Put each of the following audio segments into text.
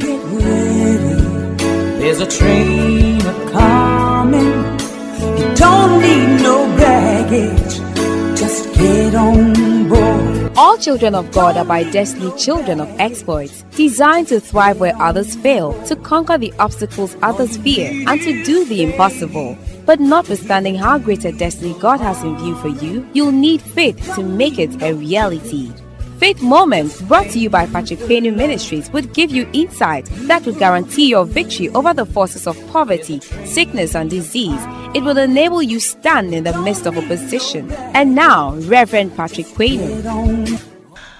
get ready. There's a train a coming. You don't need no baggage. Just get on board. All children of God are by destiny children of exploits, designed to thrive where others fail, to conquer the obstacles others fear, and to do the impossible. But notwithstanding how great a destiny God has in view for you, you'll need faith to make it a reality. Faith Moments, brought to you by Patrick Payne Ministries, would give you insight that would guarantee your victory over the forces of poverty, sickness, and disease. It will enable you stand in the midst of opposition. And now, Reverend Patrick Payne.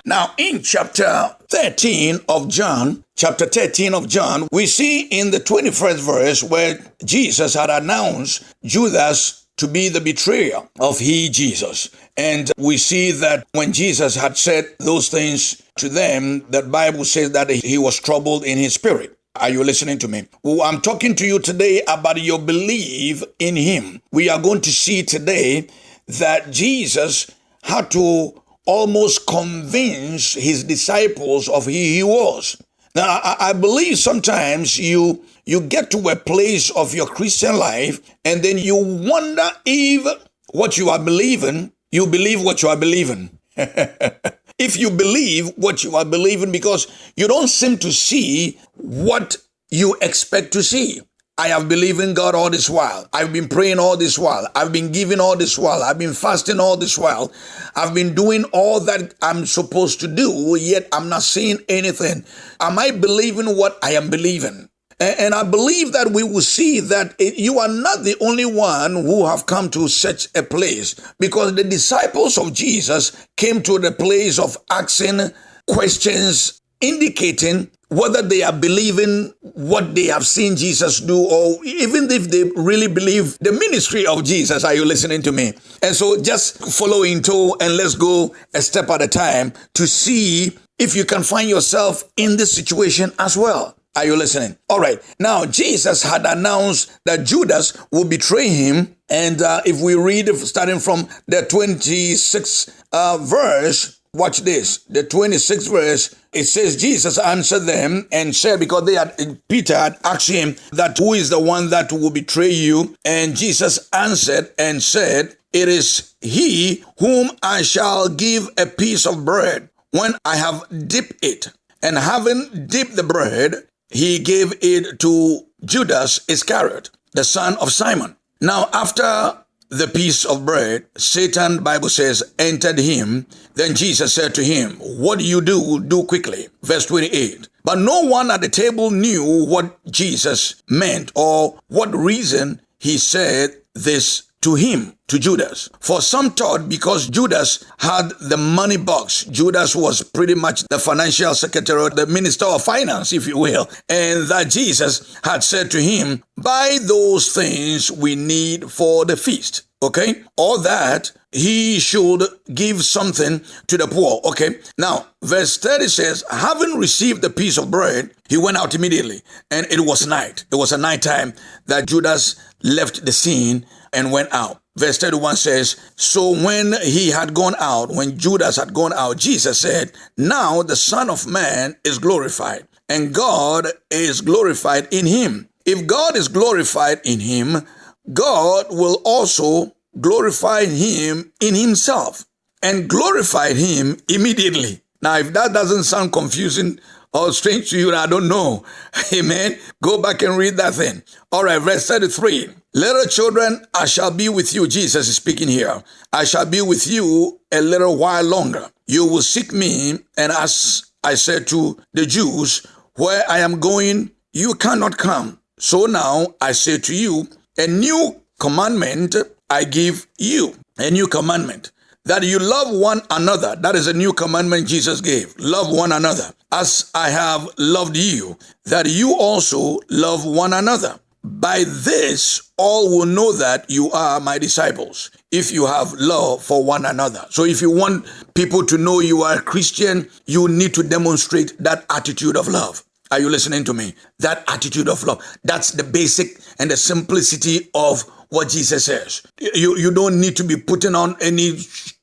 Now, in chapter 13 of John, chapter 13 of John, we see in the 21st verse where Jesus had announced Judas to be the betrayer of he, Jesus. And we see that when Jesus had said those things to them, that Bible says that he was troubled in his spirit. Are you listening to me? Well, I'm talking to you today about your belief in him. We are going to see today that Jesus had to almost convince his disciples of who he was. Now, I, I believe sometimes you you get to a place of your Christian life and then you wonder if what you are believing, you believe what you are believing. if you believe what you are believing because you don't seem to see what you expect to see. I have believed in God all this while. I've been praying all this while. I've been giving all this while. I've been fasting all this while. I've been doing all that I'm supposed to do, yet I'm not seeing anything. Am I believing what I am believing? And I believe that we will see that you are not the only one who have come to such a place because the disciples of Jesus came to the place of asking questions indicating whether they are believing what they have seen Jesus do, or even if they really believe the ministry of Jesus. Are you listening to me? And so just follow in tow and let's go a step at a time to see if you can find yourself in this situation as well. Are you listening? All right. Now, Jesus had announced that Judas will betray him. And uh, if we read starting from the 26th uh, verse, Watch this. The 26th verse, it says, Jesus answered them and said, because they had, Peter had asked him that who is the one that will betray you? And Jesus answered and said, it is he whom I shall give a piece of bread when I have dipped it. And having dipped the bread, he gave it to Judas Iscariot, the son of Simon. Now, after the piece of bread, Satan, Bible says, entered him. Then Jesus said to him, What do you do? Do quickly. Verse 28. But no one at the table knew what Jesus meant or what reason he said this to him, to Judas. For some thought because Judas had the money box, Judas was pretty much the financial secretary, the minister of finance, if you will, and that Jesus had said to him, Buy those things we need for the feast. Okay? Or that he should give something to the poor. Okay? Now, verse 30 says, Having received the piece of bread, he went out immediately, and it was night. It was a night time that Judas left the scene and went out. Verse 31 says, So when he had gone out, when Judas had gone out, Jesus said, Now the Son of Man is glorified, and God is glorified in him. If God is glorified in him, God will also glorify him in himself and glorified him immediately. Now, if that doesn't sound confusing or strange to you, I don't know. Amen. Go back and read that thing. All right, verse 33. Little children, I shall be with you. Jesus is speaking here. I shall be with you a little while longer. You will seek me, and as I said to the Jews, where I am going, you cannot come. So now I say to you, a new commandment I give you, a new commandment that you love one another. That is a new commandment Jesus gave. Love one another as I have loved you, that you also love one another. By this, all will know that you are my disciples if you have love for one another. So, if you want people to know you are a Christian, you need to demonstrate that attitude of love. Are you listening to me? That attitude of love. That's the basic and the simplicity of what Jesus says. You, you don't need to be putting on any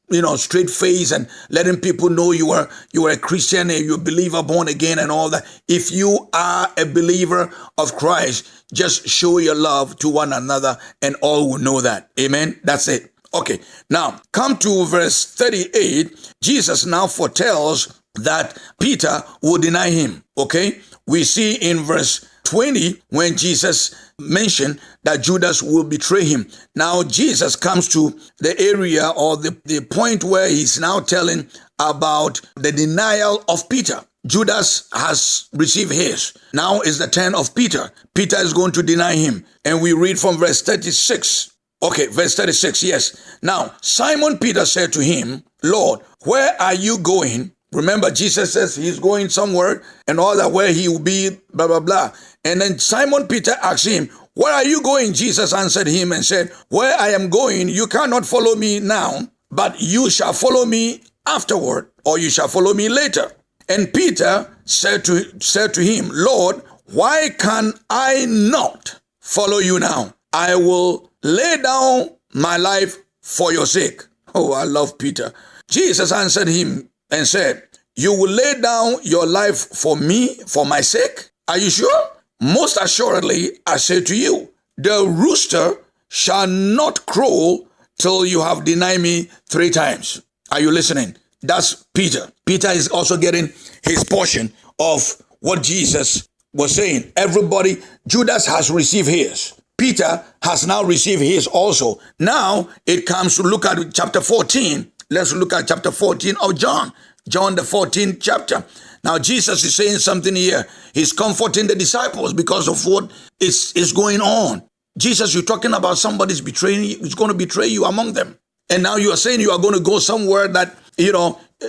you know, straight face and letting people know you are you are a Christian and you're a believer born again and all that. If you are a believer of Christ, just show your love to one another and all will know that. Amen. That's it. Okay. Now come to verse 38. Jesus now foretells that Peter will deny him. Okay. We see in verse 20 when Jesus mentioned that Judas will betray him. Now Jesus comes to the area or the, the point where he's now telling about the denial of Peter. Judas has received his. Now is the turn of Peter. Peter is going to deny him. And we read from verse 36. Okay, verse 36, yes. Now, Simon Peter said to him, Lord, where are you going? Remember, Jesus says he's going somewhere and all that where he will be, blah, blah, blah. And then Simon Peter asked him, Where are you going? Jesus answered him and said, Where I am going, you cannot follow me now, but you shall follow me afterward, or you shall follow me later. And Peter said to, said to him, Lord, why can I not follow you now? I will lay down my life for your sake. Oh, I love Peter. Jesus answered him and said, You will lay down your life for me, for my sake? Are you sure? Most assuredly, I say to you, the rooster shall not crow till you have denied me three times. Are you listening? That's Peter. Peter is also getting his portion of what Jesus was saying. Everybody, Judas has received his. Peter has now received his also. Now it comes to look at chapter 14. Let's look at chapter 14 of John. John, the 14th chapter. Now, Jesus is saying something here. He's comforting the disciples because of what is, is going on. Jesus, you're talking about somebody's betraying you, is going to betray you among them. And now you are saying you are going to go somewhere that, you know, uh,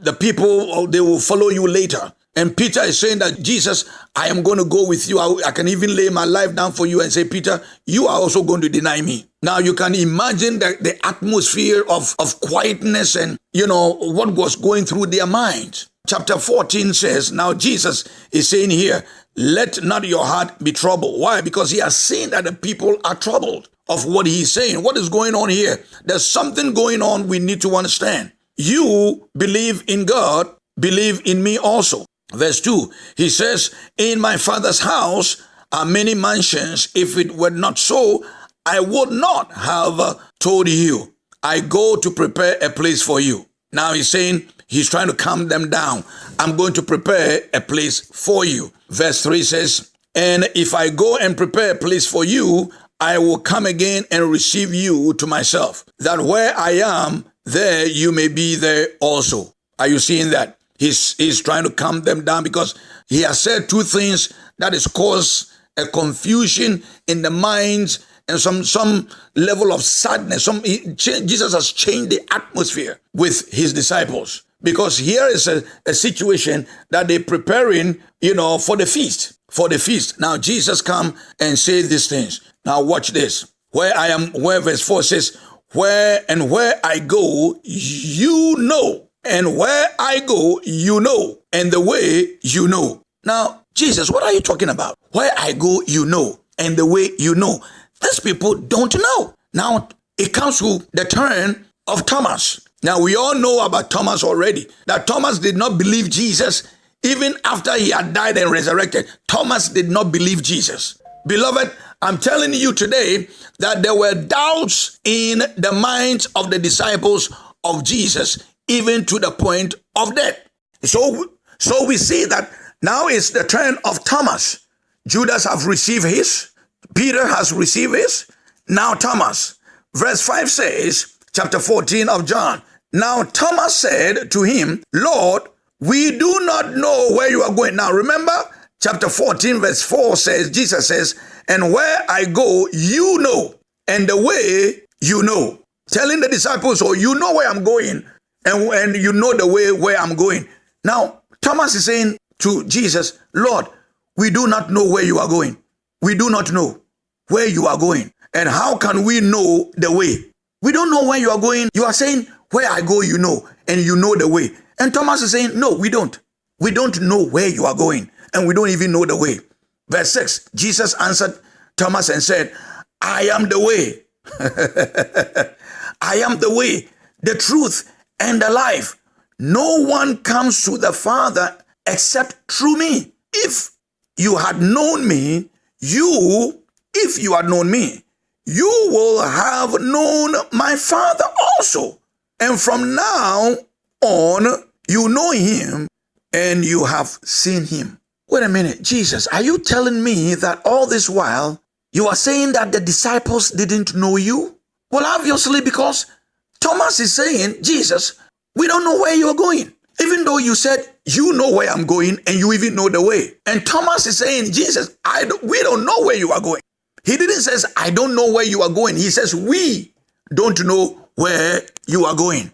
the people, oh, they will follow you later. And Peter is saying that Jesus, I am going to go with you. I, I, can even lay my life down for you and say, Peter, you are also going to deny me. Now you can imagine the, the atmosphere of, of quietness and, you know, what was going through their minds. Chapter 14 says, Now Jesus is saying here, let not your heart be troubled. Why? Because he has seen that the people are troubled of what he's saying. What is going on here? There's something going on we need to understand. You believe in God, believe in me also. Verse 2, he says, In my father's house are many mansions. If it were not so, I would not have told you. I go to prepare a place for you. Now he's saying, he's trying to calm them down. I'm going to prepare a place for you. Verse 3 says, And if I go and prepare a place for you, I will come again and receive you to myself, that where I am, there you may be there also. Are you seeing that? He's, he's trying to calm them down because he has said two things that has caused a confusion in the minds and some some level of sadness. Some Jesus has changed the atmosphere with his disciples because here is a, a situation that they're preparing, you know, for the feast. For the feast. Now Jesus come and say these things. Now watch this. Where I am, where verse 4 says, Where and where I go, you know and where I go, you know, and the way you know. Now, Jesus, what are you talking about? Where I go, you know, and the way you know. These people don't know. Now, it comes to the turn of Thomas. Now, we all know about Thomas already, that Thomas did not believe Jesus even after he had died and resurrected. Thomas did not believe Jesus. Beloved, I'm telling you today that there were doubts in the minds of the disciples of Jesus even to the point of death. So, so we see that now is the turn of Thomas. Judas have received his, Peter has received his, now Thomas. Verse 5 says, chapter 14 of John, Now Thomas said to him, Lord, we do not know where you are going. Now remember, chapter 14, verse 4 says, Jesus says, And where I go, you know, and the way you know. Telling the disciples, Oh, you know where I'm going and, and you know the way where I'm going. Now, Thomas is saying to Jesus, Lord, we do not know where you are going. We do not know where you are going. And how can we know the way? We don't know where you are going. You are saying, where I go, you know, and you know the way. And Thomas is saying, no, we don't. We don't know where you are going, and we don't even know the way. Verse 6 Jesus answered Thomas and said, I am the way. I am the way, the truth, and the life. No one comes to the Father except through me. If you had known me, you, if you had known me, you will have known my Father also. And from now on, you know him and you have seen him. Wait a minute, Jesus, are you telling me that all this while you are saying that the disciples didn't know you? Well, obviously, because Thomas is saying, Jesus, we don't know where you're going. Even though you said you know where I'm going and you even know the way. And Thomas is saying, Jesus, I don't, we don't know where you are going. He didn't say, I don't know where you are going. He says, we don't know where you are going.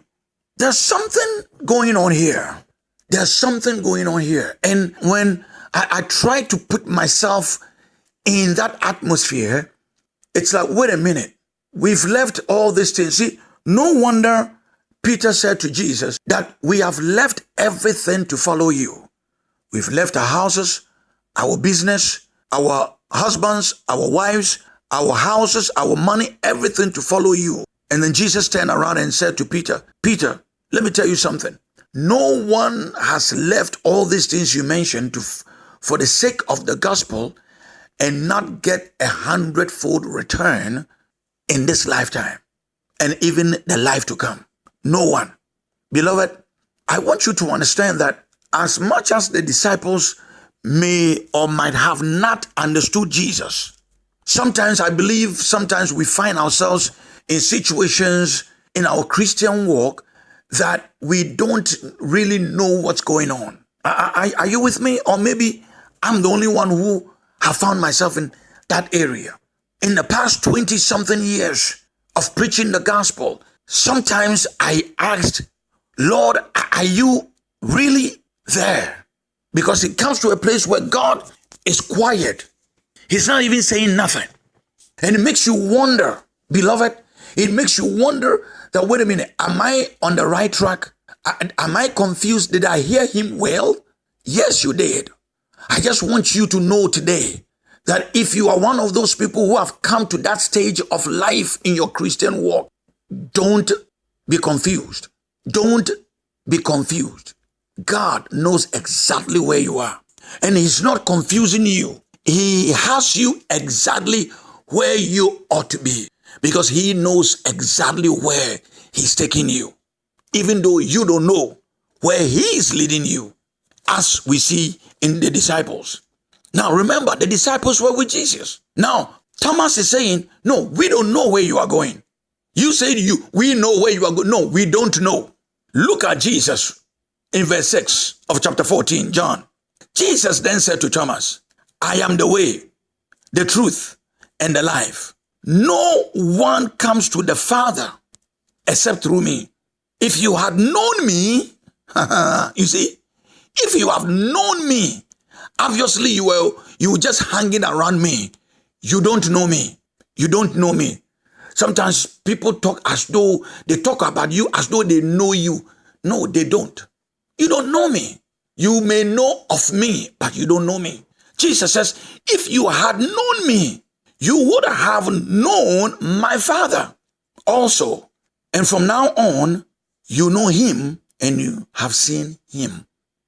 There's something going on here. There's something going on here. And when I, I try to put myself in that atmosphere, it's like, wait a minute. We've left all these things. See, no wonder Peter said to Jesus that we have left everything to follow you. We've left our houses, our business, our husbands, our wives, our houses, our money, everything to follow you. And then Jesus turned around and said to Peter, Peter, let me tell you something. No one has left all these things you mentioned to, for the sake of the gospel and not get a hundredfold return in this lifetime and even the life to come. No one. Beloved, I want you to understand that as much as the disciples may or might have not understood Jesus, sometimes I believe sometimes we find ourselves in situations in our Christian walk that we don't really know what's going on. Are, are, are you with me? Or maybe I'm the only one who have found myself in that area. In the past 20 something years of preaching the gospel, sometimes I asked, Lord, are you really there? Because it comes to a place where God is quiet. He's not even saying nothing. And it makes you wonder, beloved, it makes you wonder that, wait a minute, am I on the right track? Am I confused? Did I hear him well? Yes, you did. I just want you to know today that if you are one of those people who have come to that stage of life in your Christian walk, don't be confused. Don't be confused. God knows exactly where you are. And He's not confusing you. He has you exactly where you ought to be because He knows exactly where He's taking you. Even though you don't know where He is leading you, as we see in the disciples. Now remember, the disciples were with Jesus. Now, Thomas is saying, No, we don't know where you are going. You said you, we know where you are going. No, we don't know. Look at Jesus in verse 6 of chapter 14, John. Jesus then said to Thomas, I am the way, the truth, and the life. No one comes to the Father except through me. If you had known me, you see, if you have known me, obviously you were you were just hanging around me. You don't know me. You don't know me. Sometimes people talk as though they talk about you as though they know you. No, they don't. You don't know me. You may know of me, but you don't know me. Jesus says, if you had known me, you would have known my Father also. And from now on, you know him and you have seen him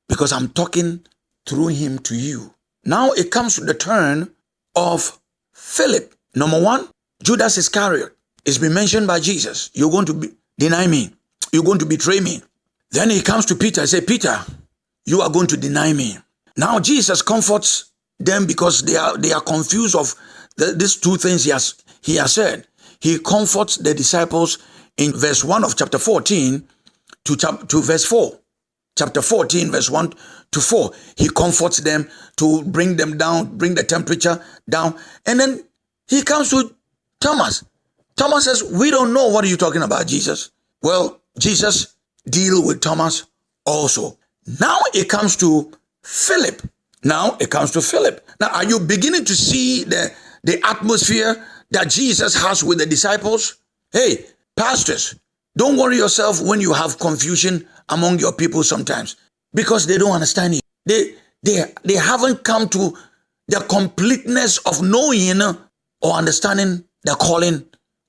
because I'm talking through him to you. Now it comes to the turn of Philip. Number one, Judas Iscariot. It's been mentioned by Jesus. You're going to be, deny me. You're going to betray me. Then he comes to Peter and say, Peter, you are going to deny me. Now Jesus comforts them because they are they are confused of the, these two things he has he has said. He comforts the disciples in verse 1 of chapter 14 to, chap- to verse 4 chapter 14, verse 1 to 4. He comforts them to bring them down, bring the temperature down. And then he comes to Thomas. Thomas says, We don't know what are you talking about, Jesus. Well, Jesus deal with Thomas also. Now it comes to Philip. Now it comes to Philip. Now, are you beginning to see the, the atmosphere that Jesus has with the disciples? Hey, pastors, don't worry yourself when you have confusion among your people sometimes because they don't understand you. They, they, they haven't come to the completeness of knowing or understanding the calling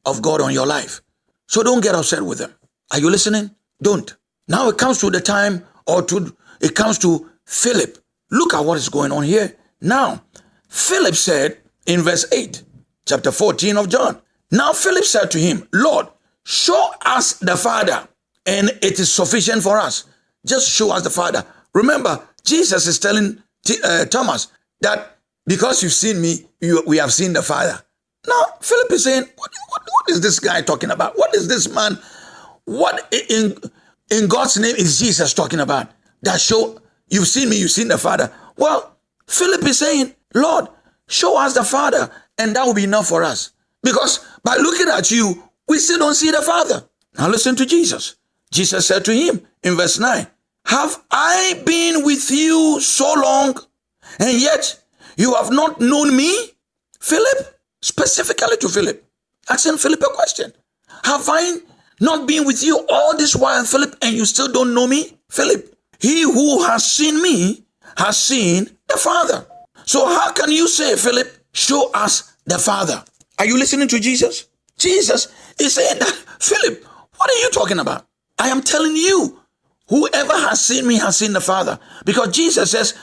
of God on your life. So don't get upset with them. Are you listening? Don't. Now it comes to the time or to it comes to Philip. Look at what is going on here. Now, Philip said in verse 8, chapter 14 of John. Now Philip said to him, Lord, show us the Father, and it is sufficient for us. Just show us the Father. Remember, Jesus is telling uh, Thomas that because you've seen me, you, we have seen the Father. Now, Philip is saying, what, what, is this guy talking about? What is this man? What in, in God's name is Jesus talking about? That show, you've seen me, you've seen the Father. Well, Philip is saying, Lord, show us the Father, and that will be enough for us. Because by looking at you, we still don't see the Father. Now listen to Jesus. Jesus said to him in verse 9, Have I been with you so long, and yet you have not known me? Philip, specifically to Philip, asking Philip a question. Have I not been with you all this while, Philip, and you still don't know me? Philip, he who has seen me has seen the Father. So how can you say, Philip, show us the Father? Are you listening to Jesus? Jesus is saying that, Philip, what are you talking about? I am telling you, whoever has seen me has seen the Father. Because Jesus says,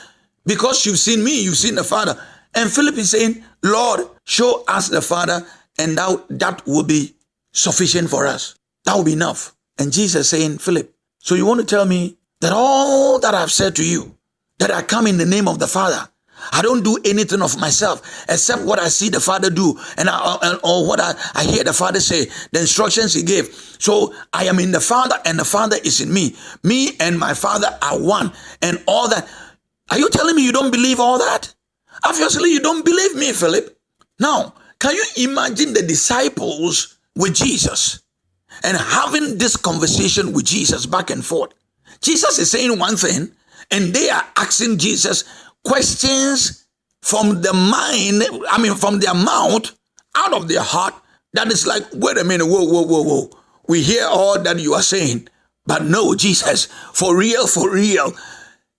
because you've seen me, you've seen the Father. And Philip is saying, Lord, show us the Father, and that, that will be sufficient for us. That will be enough. And Jesus saying, Philip, so you want to tell me that all that I've said to you, that I come in the name of the Father, I don't do anything of myself except what I see the Father do and I, or what I, I hear the Father say, the instructions He gave. So I am in the Father and the Father is in me. Me and my Father are one and all that. Are you telling me you don't believe all that? Obviously, you don't believe me, Philip. Now, can you imagine the disciples with Jesus and having this conversation with Jesus back and forth? Jesus is saying one thing, and they are asking Jesus questions from the mind, I mean, from their mouth, out of their heart. That is like, wait a minute, whoa, whoa, whoa, whoa. We hear all that you are saying, but no, Jesus, for real, for real,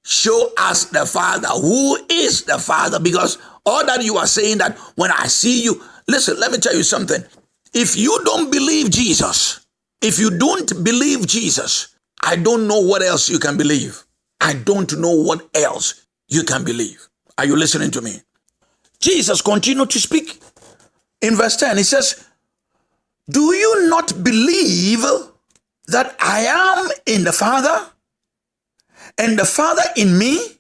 show us the Father. Who is the Father? Because all that you are saying that when I see you, listen, let me tell you something. If you don't believe Jesus, if you don't believe Jesus, I don't know what else you can believe. I don't know what else you can believe. Are you listening to me? Jesus continued to speak in verse 10. He says, Do you not believe that I am in the Father and the Father in me?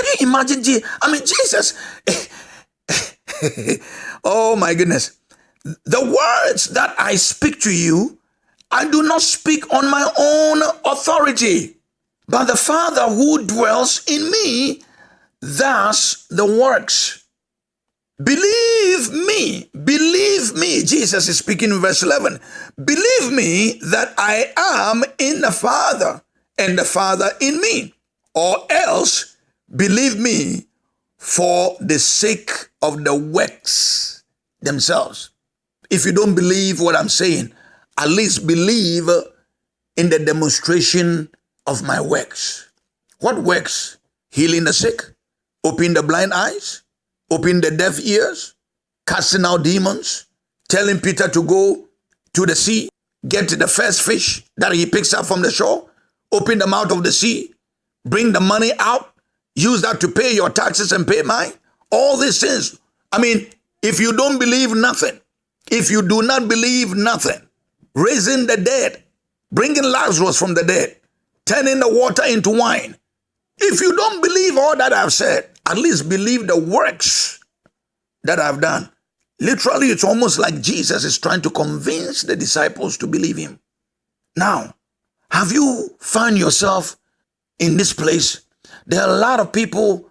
Can you imagine? I mean, Jesus. oh my goodness. The words that I speak to you, I do not speak on my own authority but the Father who dwells in me, thus the works. Believe me, believe me. Jesus is speaking in verse 11. Believe me that I am in the Father and the Father in me, or else believe me for the sake of the works themselves. If you don't believe what I'm saying, at least believe in the demonstration of my works. What works? Healing the sick, opening the blind eyes, opening the deaf ears, casting out demons, telling Peter to go to the sea, get the first fish that he picks up from the shore, open the mouth of the sea, bring the money out, use that to pay your taxes and pay mine. All these things. I mean, if you don't believe nothing, if you do not believe nothing, raising the dead, bringing Lazarus from the dead, turning the water into wine. If you don't believe all that I've said, at least believe the works that I've done. Literally, it's almost like Jesus is trying to convince the disciples to believe him. Now, have you found yourself in this place? There are a lot of people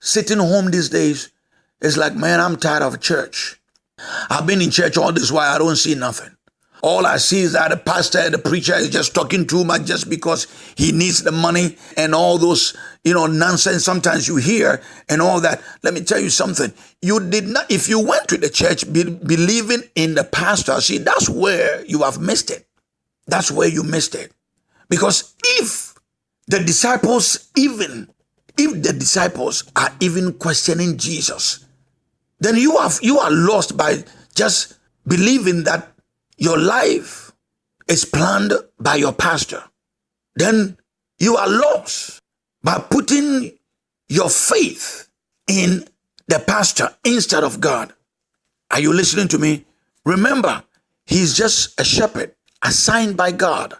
sitting home these days. It's like, man, I'm tired of church. I've been in church all this while, I don't see nothing. All I see is that the pastor, the preacher is just talking too much just because he needs the money and all those, you know, nonsense sometimes you hear and all that. Let me tell you something. You did not, if you went to the church be, believing in the pastor, see, that's where you have missed it. That's where you missed it. Because if the disciples even, if the disciples are even questioning Jesus, then you have, you are lost by just believing that your life is planned by your pastor, then you are lost by putting your faith in the pastor instead of God. Are you listening to me? Remember, he's just a shepherd assigned by God,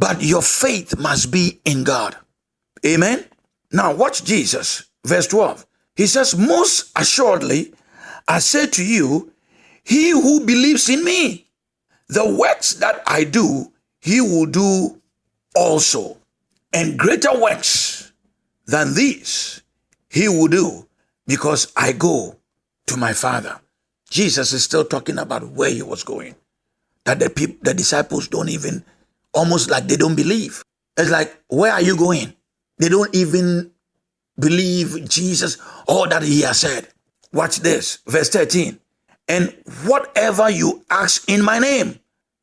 but your faith must be in God. Amen. Now, watch Jesus, verse 12. He says, Most assuredly, I say to you, he who believes in me, the works that I do, he will do also. And greater works than these he will do because I go to my Father. Jesus is still talking about where he was going. That the people, the disciples don't even, almost like they don't believe. It's like, where are you going? They don't even believe Jesus, all that he has said. Watch this, verse 13. And whatever you ask in my name,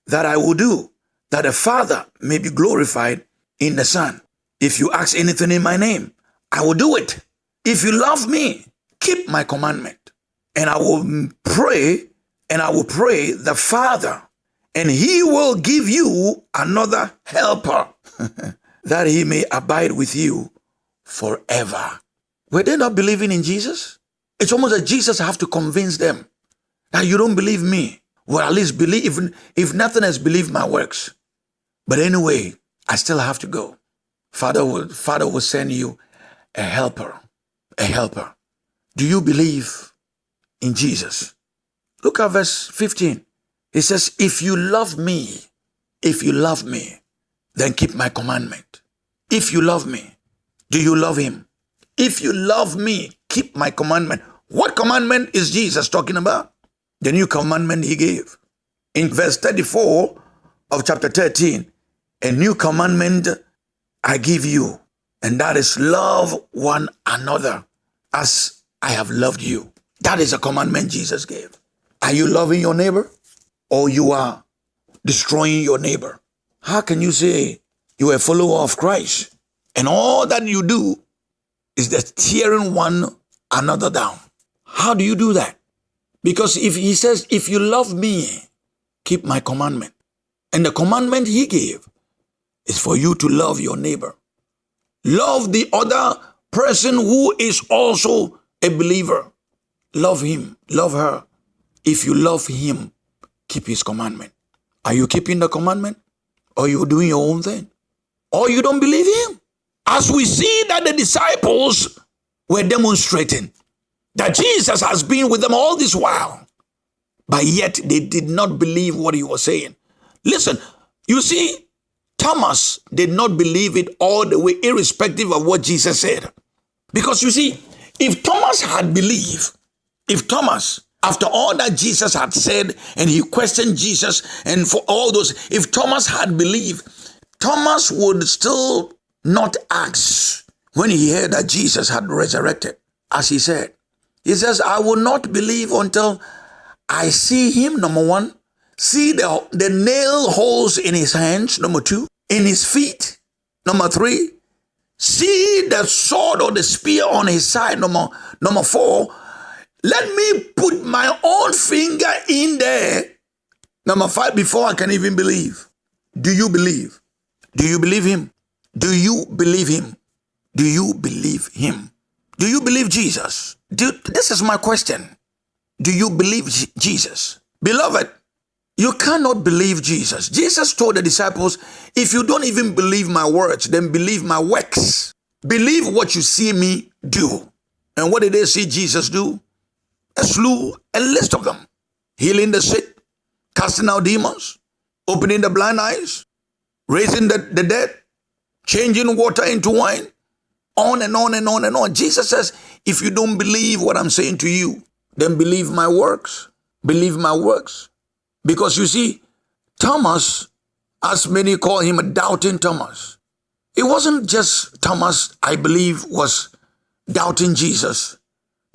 that I will do, that the Father may be glorified in the Son. If you ask anything in my name, I will do it. If you love me, keep my commandment. And I will pray, and I will pray the Father, and he will give you another helper, that he may abide with you forever. Were they not believing in Jesus? It's almost like Jesus have to convince them that you don't believe me. Well, at least believe, if, if nothing else, believe my works. But anyway, I still have to go. Father will, Father will send you a helper, a helper. Do you believe in Jesus? Look at verse 15. He says, If you love me, if you love me, then keep my commandment. If you love me, do you love him? If you love me, keep my commandment. What commandment is Jesus talking about? The new commandment he gave. In verse 34 of chapter 13, a new commandment I give you, and that is love one another as I have loved you. That is a commandment Jesus gave. Are you loving your neighbor or you are destroying your neighbor? How can you say you are a follower of Christ and all that you do is that tearing one another down. How do you do that? Because if he says, if you love me, keep my commandment. And the commandment he gave is for you to love your neighbor. Love the other person who is also a believer. Love him, love her. If you love him, keep his commandment. Are you keeping the commandment? Or you doing your own thing? Or you don't believe him? As we see that the disciples were demonstrating that Jesus has been with them all this while, but yet they did not believe what he was saying. Listen, you see, Thomas did not believe it all the way, irrespective of what Jesus said. Because you see, if Thomas had believed, if Thomas, after all that Jesus had said, and he questioned Jesus, and for all those, if Thomas had believed, Thomas would still not ask when he heard that Jesus had resurrected, as he said. He says, I will not believe until I see him, number one, see the, the nail holes in his hands, number two, in his feet, number three, see the sword or the spear on his side, number, number four, let me put my own finger in there, number five, before I can even believe. Do you believe? Do you believe him? Do you believe him? Do you believe him? Do you believe Jesus? Do, this is my question. Do you believe Jesus? Beloved, you cannot believe Jesus. Jesus told the disciples, if you don't even believe my words, then believe my works. Believe what you see me do. And what did they see Jesus do? Slew, a list of them. Healing the sick, casting out demons, opening the blind eyes, raising the, the dead, changing water into wine, on and on and on and on. Jesus says, if you don't believe what I'm saying to you, then believe my works. Believe my works. Because you see, Thomas, as many call him a doubting Thomas, it wasn't just Thomas, I believe, was doubting Jesus.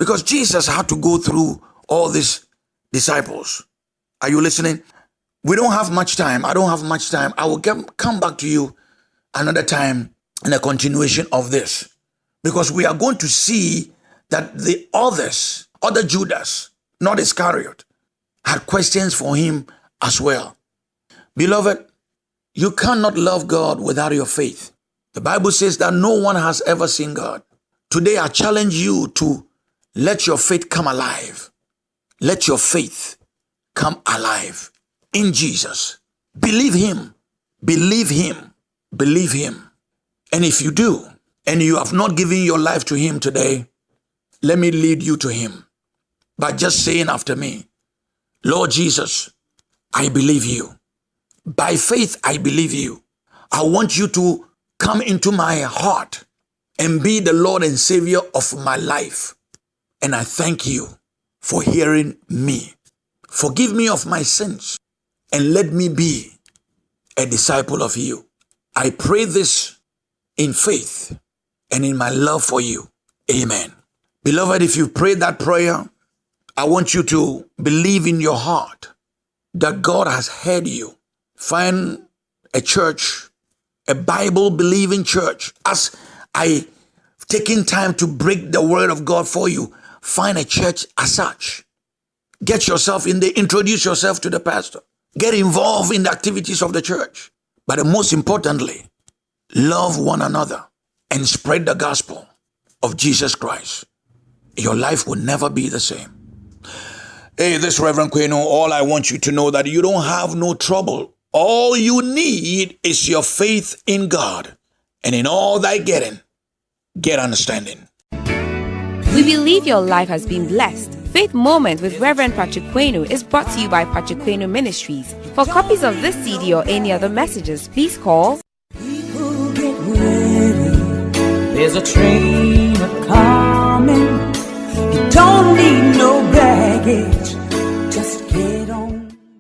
Because Jesus had to go through all these disciples. Are you listening? We don't have much time. I don't have much time. I will get, come back to you another time in a continuation of this. Because we are going to see that the others, other Judas, not Iscariot, had questions for him as well. Beloved, You cannot love God without your faith. The Bible says that no one has ever seen God. Today, I challenge you to let your faith come alive. Let your faith come alive in Jesus. Believe Him. Believe Him. Believe Him. And if you do, and you have not given your life to Him today, let me lead you to Him by just saying after me, Lord Jesus, I believe you. By faith, I believe you. I want you to come into my heart and be the Lord and Savior of my life. And I thank you for hearing me. Forgive me of my sins and let me be a disciple of you. I pray this in faith and in my love for you. Amen. Beloved, if you prayed that prayer, I want you to believe in your heart that God has heard you. Find a church, a Bible believing church. As I taking time to break the word of God for you, find a church as such. Get yourself in there, introduce yourself to the pastor. Get involved in the activities of the church. But most importantly, love one another and spread the gospel of Jesus Christ. Your life will never be the same. Hey, this Reverend Queno, all I want you to know that you don't have no trouble. All you need is your faith in God. And in all thy getting, get understanding. We believe your life has been blessed. Faith Moment with Reverend Patrick Quenu is brought to you by Patrick Quenu Ministries. For copies of this CD or any other messages, please call. There's a train coming. You don't need no baggage.